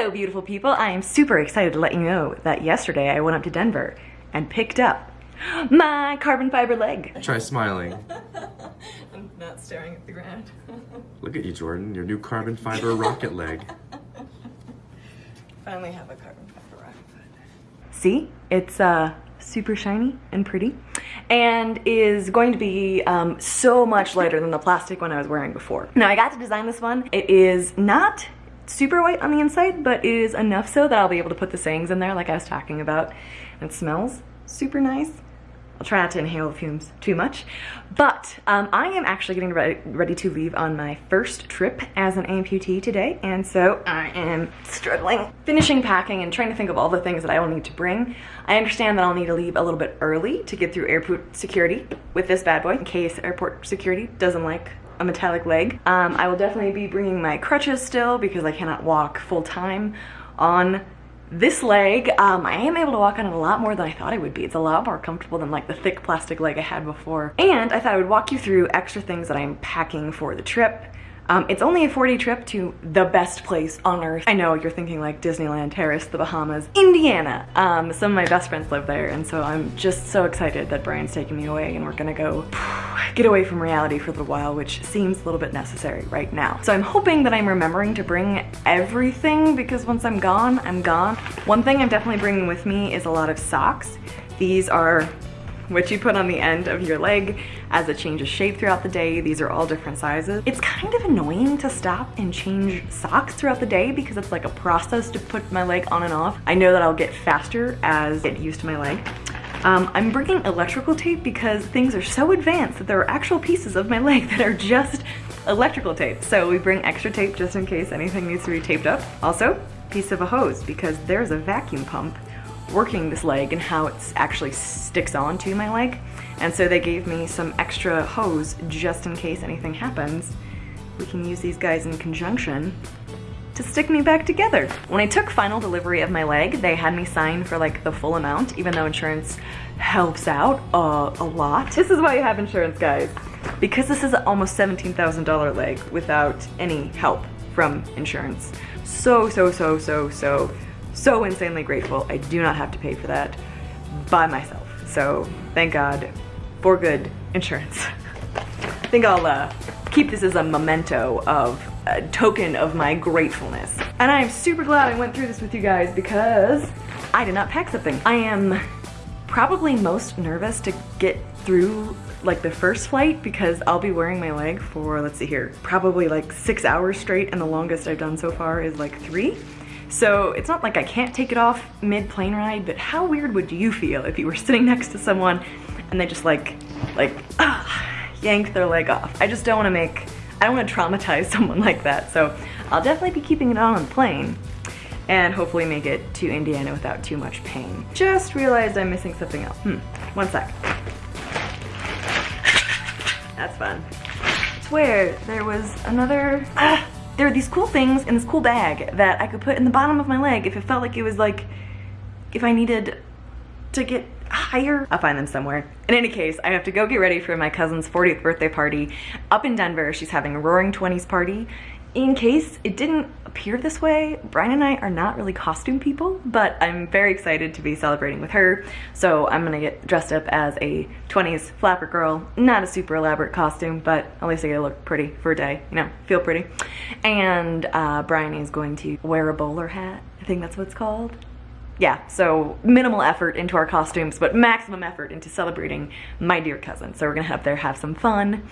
Hello, beautiful people. I am super excited to let you know that yesterday I went up to Denver and picked up my carbon fiber leg. Try smiling. I'm not staring at the ground. Look at you, Jordan. Your new carbon fiber rocket leg. Finally have a carbon fiber rocket foot. See? It's uh, super shiny and pretty and is going to be um, so much lighter than the plastic one I was wearing before. Now I got to design this one. It is not super white on the inside, but it is enough so that I'll be able to put the sayings in there like I was talking about. It smells super nice. I'll try not to inhale the fumes too much. But um, I am actually getting ready, ready to leave on my first trip as an amputee today. And so I am struggling, finishing packing and trying to think of all the things that I will need to bring. I understand that I'll need to leave a little bit early to get through airport security with this bad boy in case airport security doesn't like a metallic leg. Um, I will definitely be bringing my crutches still because I cannot walk full time on this leg, um, I am able to walk on it a lot more than I thought I would be. It's a lot more comfortable than like the thick plastic leg I had before. And I thought I would walk you through extra things that I'm packing for the trip um, it's only a 40 trip to the best place on earth. I know you're thinking like Disneyland, Terrace, the Bahamas, Indiana. Um, some of my best friends live there and so I'm just so excited that Brian's taking me away and we're gonna go get away from reality for a little while, which seems a little bit necessary right now. So I'm hoping that I'm remembering to bring everything because once I'm gone, I'm gone. One thing I'm definitely bringing with me is a lot of socks. These are what you put on the end of your leg as it changes shape throughout the day. These are all different sizes. It's kind of annoying to stop and change socks throughout the day because it's like a process to put my leg on and off. I know that I'll get faster as I get used to my leg. Um, I'm bringing electrical tape because things are so advanced that there are actual pieces of my leg that are just electrical tape. So we bring extra tape just in case anything needs to be taped up. Also, piece of a hose because there's a vacuum pump working this leg and how it actually sticks onto my leg. And so they gave me some extra hose just in case anything happens. We can use these guys in conjunction to stick me back together. When I took final delivery of my leg, they had me sign for like the full amount, even though insurance helps out uh, a lot. This is why you have insurance, guys. Because this is almost $17,000 leg without any help from insurance. So, so, so, so, so so insanely grateful. I do not have to pay for that by myself. So thank God for good insurance. I think I'll uh, keep this as a memento of a token of my gratefulness. And I am super glad I went through this with you guys because I did not pack something. I am probably most nervous to get through like the first flight because I'll be wearing my leg for, let's see here, probably like six hours straight and the longest I've done so far is like three. So it's not like I can't take it off mid-plane ride, but how weird would you feel if you were sitting next to someone and they just like, like, ah, yank their leg off? I just don't wanna make, I don't wanna traumatize someone like that. So I'll definitely be keeping it on on the plane and hopefully make it to Indiana without too much pain. Just realized I'm missing something else. Hmm, one sec. That's fun. I swear there was another, ah, there are these cool things in this cool bag that I could put in the bottom of my leg if it felt like it was like, if I needed to get higher. I'll find them somewhere. In any case, I have to go get ready for my cousin's 40th birthday party up in Denver. She's having a roaring 20s party in case it didn't appear this way, Brian and I are not really costume people, but I'm very excited to be celebrating with her. So I'm gonna get dressed up as a 20s flapper girl. Not a super elaborate costume, but at least I get to look pretty for a day, you know, feel pretty. And uh, Brian is going to wear a bowler hat. I think that's what it's called yeah, so minimal effort into our costumes, but maximum effort into celebrating my dear cousin. So we're gonna head up there, have some fun,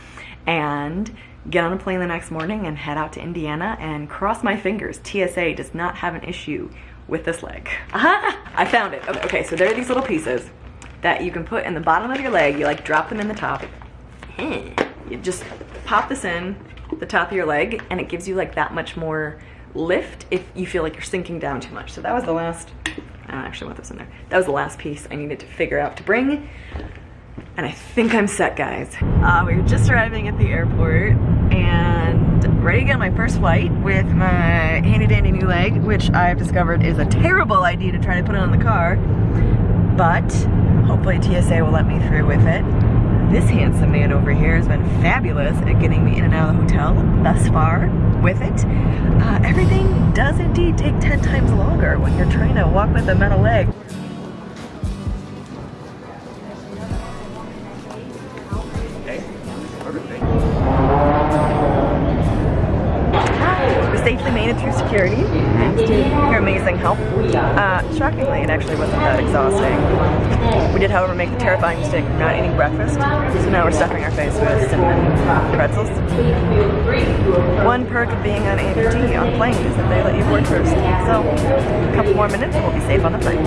and get on a plane the next morning and head out to Indiana and cross my fingers. TSA does not have an issue with this leg. Aha! I found it. Okay, okay, so there are these little pieces that you can put in the bottom of your leg. You like drop them in the top. Hmm. You just pop this in the top of your leg and it gives you like that much more lift if you feel like you're sinking down too much. So that was the last I actually want this in there. That was the last piece I needed to figure out to bring. And I think I'm set, guys. Uh, we are just arriving at the airport and ready to get on my first flight with my handy dandy new leg, which I've discovered is a terrible idea to try to put on the car. But hopefully TSA will let me through with it. This handsome man over here has been fabulous at getting me in and out of the hotel thus far. With it. Uh, everything does indeed take 10 times longer when you're trying to walk with a metal leg. Safely made it through security thanks to your amazing help. Uh, shockingly, it actually wasn't that exhausting. We did, however, make the terrifying mistake of not eating breakfast, so now we're stuffing our face with cinnamon pretzels. One perk of being on APT on plane is that they let you board first. So, a couple more minutes and we'll be safe on the plane.